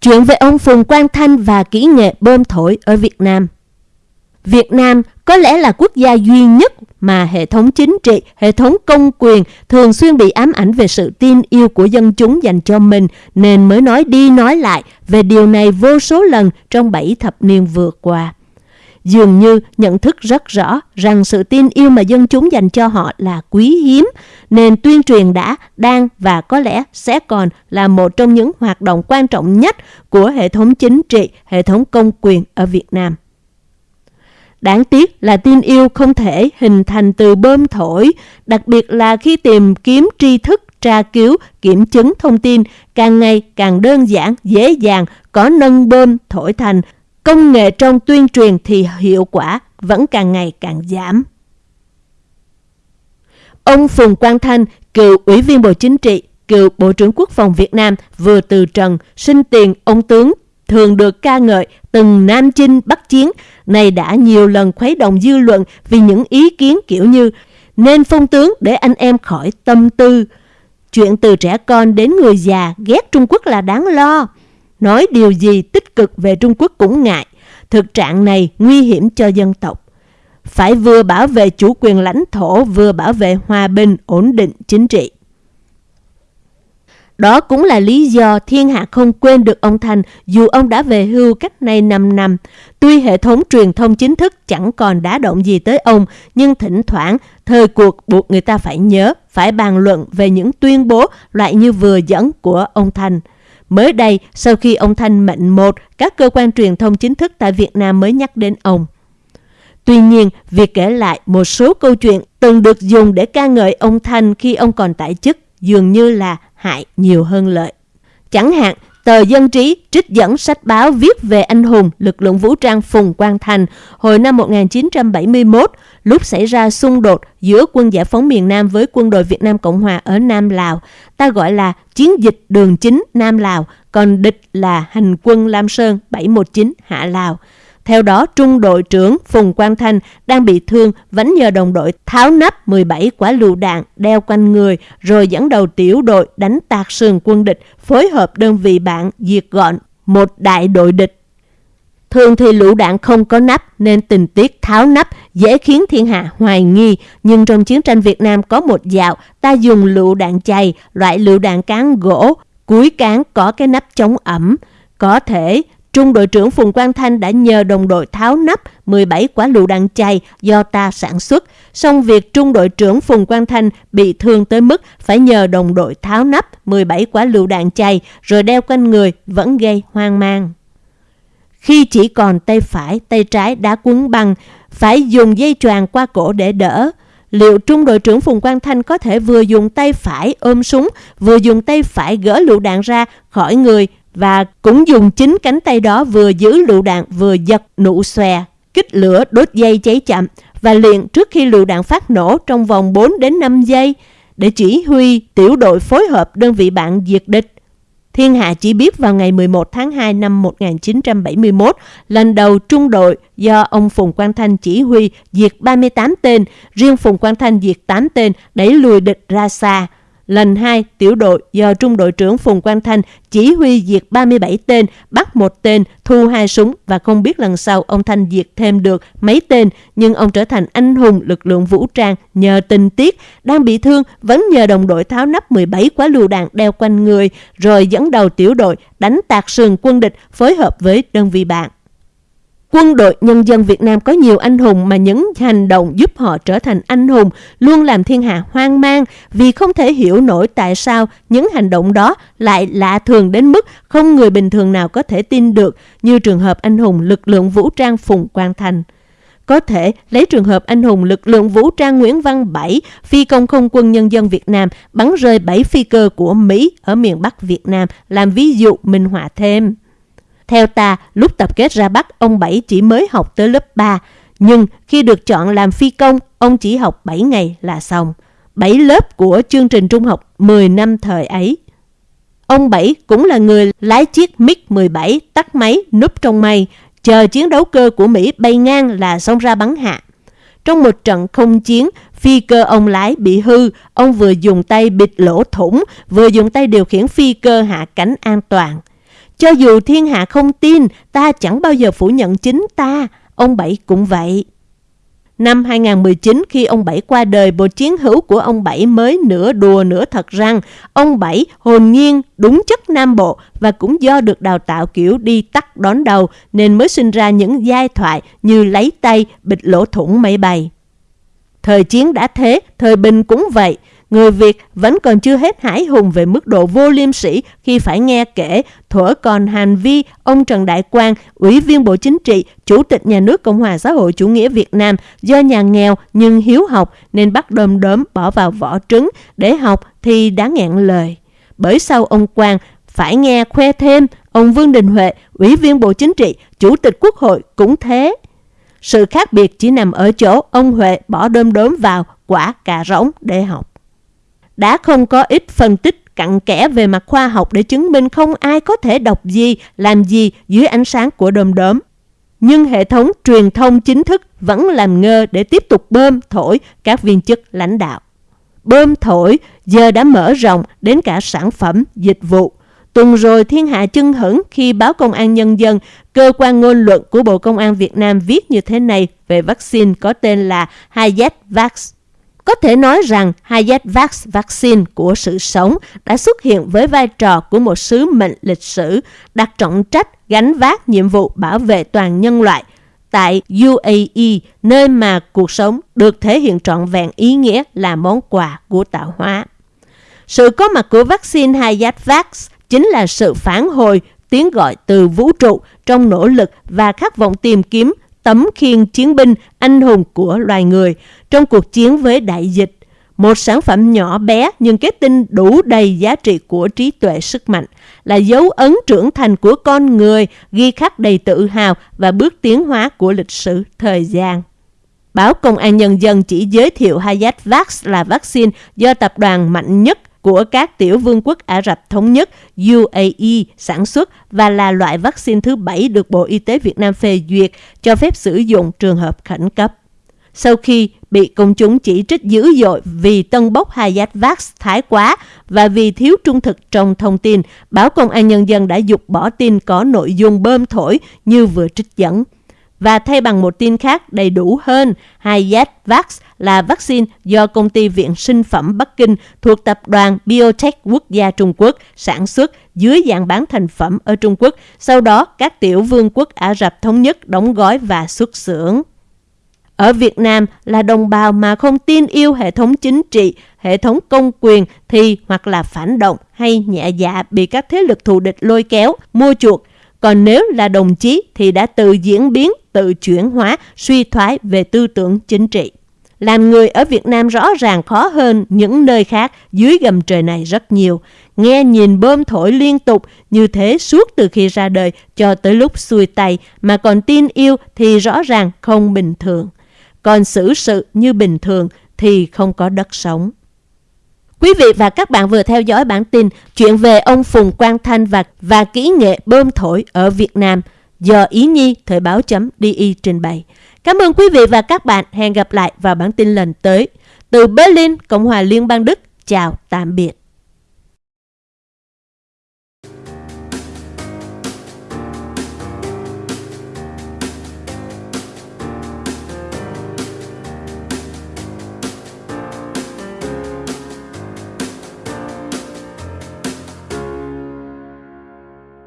Chuyện về ông Phùng Quang Thanh và kỹ nghệ bơm thổi ở Việt Nam Việt Nam có lẽ là quốc gia duy nhất mà hệ thống chính trị, hệ thống công quyền thường xuyên bị ám ảnh về sự tin yêu của dân chúng dành cho mình nên mới nói đi nói lại về điều này vô số lần trong bảy thập niên vừa qua. Dường như nhận thức rất rõ rằng sự tin yêu mà dân chúng dành cho họ là quý hiếm, nên tuyên truyền đã, đang và có lẽ sẽ còn là một trong những hoạt động quan trọng nhất của hệ thống chính trị, hệ thống công quyền ở Việt Nam. Đáng tiếc là tin yêu không thể hình thành từ bơm thổi, đặc biệt là khi tìm kiếm tri thức, tra cứu, kiểm chứng thông tin càng ngày càng đơn giản, dễ dàng, có nâng bơm thổi thành. Công nghệ trong tuyên truyền thì hiệu quả vẫn càng ngày càng giảm. Ông Phùng Quang Thanh, cựu Ủy viên Bộ Chính trị, cựu Bộ trưởng Quốc phòng Việt Nam vừa từ trần, sinh tiền ông tướng thường được ca ngợi từng nam chinh bắc chiến, này đã nhiều lần khuấy động dư luận vì những ý kiến kiểu như nên phong tướng để anh em khỏi tâm tư. Chuyện từ trẻ con đến người già ghét Trung Quốc là đáng lo. Nói điều gì tích cực về Trung Quốc cũng ngại. Thực trạng này nguy hiểm cho dân tộc. Phải vừa bảo vệ chủ quyền lãnh thổ, vừa bảo vệ hòa bình, ổn định chính trị. Đó cũng là lý do thiên hạ không quên được ông Thành dù ông đã về hưu cách nay 5 năm. Tuy hệ thống truyền thông chính thức chẳng còn đá động gì tới ông, nhưng thỉnh thoảng thời cuộc buộc người ta phải nhớ, phải bàn luận về những tuyên bố loại như vừa dẫn của ông Thành. Mới đây, sau khi ông Thanh mệnh một, các cơ quan truyền thông chính thức tại Việt Nam mới nhắc đến ông. Tuy nhiên, việc kể lại một số câu chuyện từng được dùng để ca ngợi ông Thanh khi ông còn tại chức dường như là hại nhiều hơn lợi. Chẳng hạn, tờ Dân Trí trích dẫn sách báo viết về anh hùng lực lượng vũ trang Phùng Quang Thành hồi năm 1971, lúc xảy ra xung đột giữa quân giải phóng miền Nam với quân đội Việt Nam Cộng Hòa ở Nam Lào. Ta gọi là chiến dịch đường chính Nam Lào, còn địch là hành quân Lam Sơn 719 Hạ Lào. Theo đó, trung đội trưởng Phùng Quang Thanh đang bị thương vẫn nhờ đồng đội tháo nắp 17 quả lựu đạn đeo quanh người rồi dẫn đầu tiểu đội đánh tạc sườn quân địch phối hợp đơn vị bạn diệt gọn một đại đội địch. Thường thì lựu đạn không có nắp nên tình tiết tháo nắp dễ khiến thiên hạ hoài nghi. Nhưng trong chiến tranh Việt Nam có một dạo ta dùng lựu đạn chày, loại lựu đạn cán gỗ, cuối cán có cái nắp chống ẩm. Có thể Trung đội trưởng Phùng Quang Thanh đã nhờ đồng đội tháo nắp 17 quả lựu đạn chay do ta sản xuất. Song việc Trung đội trưởng Phùng Quang Thanh bị thương tới mức phải nhờ đồng đội tháo nắp 17 quả lựu đạn chay rồi đeo quanh người vẫn gây hoang mang. Khi chỉ còn tay phải, tay trái đã quấn băng, phải dùng dây choàng qua cổ để đỡ. Liệu trung đội trưởng Phùng Quang Thanh có thể vừa dùng tay phải ôm súng, vừa dùng tay phải gỡ lựu đạn ra khỏi người và cũng dùng chính cánh tay đó vừa giữ lựu đạn vừa giật nụ xòe, kích lửa đốt dây cháy chậm và liền trước khi lựu đạn phát nổ trong vòng 4 đến 5 giây để chỉ huy tiểu đội phối hợp đơn vị bạn diệt địch. Thiên Hạ chỉ biết vào ngày 11 tháng 2 năm 1971, lần đầu trung đội do ông Phùng Quang Thanh chỉ huy diệt 38 tên, riêng Phùng Quang Thanh diệt 8 tên, đẩy lùi địch ra xa. Lần 2, tiểu đội do Trung đội trưởng Phùng Quang Thanh chỉ huy diệt 37 tên, bắt một tên, thu hai súng và không biết lần sau ông Thanh diệt thêm được mấy tên, nhưng ông trở thành anh hùng lực lượng vũ trang nhờ tình tiết, đang bị thương vẫn nhờ đồng đội tháo nắp 17 quả lựu đạn đeo quanh người, rồi dẫn đầu tiểu đội đánh tạc sườn quân địch phối hợp với đơn vị bạn. Quân đội nhân dân Việt Nam có nhiều anh hùng mà những hành động giúp họ trở thành anh hùng luôn làm thiên hạ hoang mang vì không thể hiểu nổi tại sao những hành động đó lại lạ thường đến mức không người bình thường nào có thể tin được như trường hợp anh hùng lực lượng vũ trang Phùng Quang Thành. Có thể lấy trường hợp anh hùng lực lượng vũ trang Nguyễn Văn Bảy, phi công không quân nhân dân Việt Nam bắn rơi 7 phi cơ của Mỹ ở miền Bắc Việt Nam làm ví dụ minh họa thêm. Theo ta, lúc tập kết ra Bắc, ông Bảy chỉ mới học tới lớp 3. Nhưng khi được chọn làm phi công, ông chỉ học 7 ngày là xong. 7 lớp của chương trình trung học 10 năm thời ấy. Ông Bảy cũng là người lái chiếc MiG-17 tắt máy núp trong mây, chờ chiến đấu cơ của Mỹ bay ngang là xông ra bắn hạ. Trong một trận không chiến, phi cơ ông lái bị hư, ông vừa dùng tay bịt lỗ thủng, vừa dùng tay điều khiển phi cơ hạ cánh an toàn. Cho dù thiên hạ không tin, ta chẳng bao giờ phủ nhận chính ta. Ông Bảy cũng vậy. Năm 2019 khi ông Bảy qua đời, bộ chiến hữu của ông Bảy mới nửa đùa nửa thật rằng ông Bảy hồn nhiên đúng chất Nam Bộ và cũng do được đào tạo kiểu đi tắt đón đầu nên mới sinh ra những giai thoại như lấy tay, bịt lỗ thủng máy bay. Thời chiến đã thế, thời bình cũng vậy người Việt vẫn còn chưa hết hãi hùng về mức độ vô liêm sĩ khi phải nghe kể thuở còn hành vi ông Trần Đại Quang, Ủy viên Bộ Chính trị, Chủ tịch Nhà nước Cộng hòa xã hội chủ nghĩa Việt Nam do nhà nghèo nhưng hiếu học nên bắt đom đóm bỏ vào vỏ trứng để học thì đã ngẹn lời. Bởi sau ông Quang phải nghe khoe thêm ông Vương Đình Huệ, Ủy viên Bộ Chính trị, Chủ tịch Quốc hội cũng thế. Sự khác biệt chỉ nằm ở chỗ ông Huệ bỏ đơm đốm vào quả cà rỗng để học đã không có ít phân tích cặn kẽ về mặt khoa học để chứng minh không ai có thể đọc gì, làm gì dưới ánh sáng của đom đóm. Nhưng hệ thống truyền thông chính thức vẫn làm ngơ để tiếp tục bơm thổi các viên chức lãnh đạo. Bơm thổi giờ đã mở rộng đến cả sản phẩm, dịch vụ. Tuần rồi thiên hạ chưng hửng khi báo Công an Nhân dân, cơ quan ngôn luận của Bộ Công an Việt Nam viết như thế này về vaccine có tên là Hayat Vax. Có thể nói rằng Hayatvax vaccine của sự sống đã xuất hiện với vai trò của một sứ mệnh lịch sử đặt trọng trách gánh vác nhiệm vụ bảo vệ toàn nhân loại tại UAE, nơi mà cuộc sống được thể hiện trọn vẹn ý nghĩa là món quà của tạo hóa. Sự có mặt của vaccine Hayatvax chính là sự phản hồi tiếng gọi từ vũ trụ trong nỗ lực và khát vọng tìm kiếm tấm khiên chiến binh anh hùng của loài người trong cuộc chiến với đại dịch. Một sản phẩm nhỏ bé nhưng kết tinh đủ đầy giá trị của trí tuệ sức mạnh, là dấu ấn trưởng thành của con người, ghi khắc đầy tự hào và bước tiến hóa của lịch sử thời gian. Báo Công an Nhân dân chỉ giới thiệu Hayat Vax là vaccine do tập đoàn mạnh nhất của các tiểu vương quốc Ả Rập Thống Nhất UAE sản xuất và là loại vaccine thứ bảy được Bộ Y tế Việt Nam phê duyệt cho phép sử dụng trường hợp khẩn cấp. Sau khi bị công chúng chỉ trích dữ dội vì tân bốc Hayat Vax thái quá và vì thiếu trung thực trong thông tin, báo Công an Nhân dân đã dục bỏ tin có nội dung bơm thổi như vừa trích dẫn và thay bằng một tin khác đầy đủ hơn, Hayatvax là vaccine do công ty viện sinh phẩm Bắc Kinh thuộc tập đoàn Biotech Quốc gia Trung Quốc sản xuất dưới dạng bán thành phẩm ở Trung Quốc, sau đó các tiểu vương quốc Ả Rập Thống Nhất đóng gói và xuất xưởng. Ở Việt Nam là đồng bào mà không tin yêu hệ thống chính trị, hệ thống công quyền thì hoặc là phản động hay nhẹ dạ bị các thế lực thù địch lôi kéo, mua chuộc. Còn nếu là đồng chí thì đã tự diễn biến tự chuyển hóa, suy thoái về tư tưởng chính trị. Làm người ở Việt Nam rõ ràng khó hơn những nơi khác dưới gầm trời này rất nhiều. Nghe nhìn bơm thổi liên tục như thế suốt từ khi ra đời cho tới lúc xuôi tay mà còn tin yêu thì rõ ràng không bình thường. Còn xử sự như bình thường thì không có đất sống. Quý vị và các bạn vừa theo dõi bản tin chuyện về ông Phùng Quang Thanh và, và kỹ nghệ bơm thổi ở Việt Nam – do Ý Nhi Thời báo.di trình bày. Cảm ơn quý vị và các bạn. Hẹn gặp lại vào bản tin lần tới. Từ Berlin, Cộng hòa Liên bang Đức. Chào, tạm biệt.